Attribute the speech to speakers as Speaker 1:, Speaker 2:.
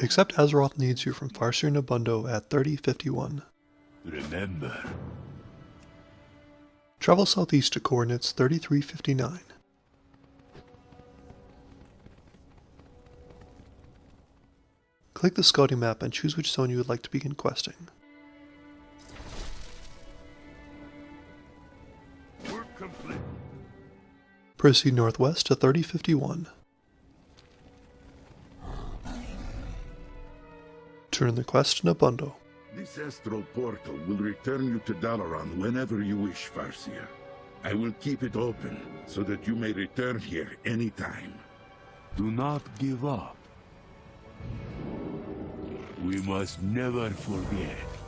Speaker 1: Except Azeroth needs you from Farseer Nobundo at 3051.
Speaker 2: Remember,
Speaker 1: Travel southeast to coordinates 3359. Click the scouting map and choose which zone you would like to begin questing.
Speaker 2: work complete.
Speaker 1: Proceed northwest to 3051. Turn the quest to Nobundo.
Speaker 3: This astral portal will return you to Dalaran whenever you wish, Farseer. I will keep it open so that you may return here anytime.
Speaker 2: Do not give up. We must never forget.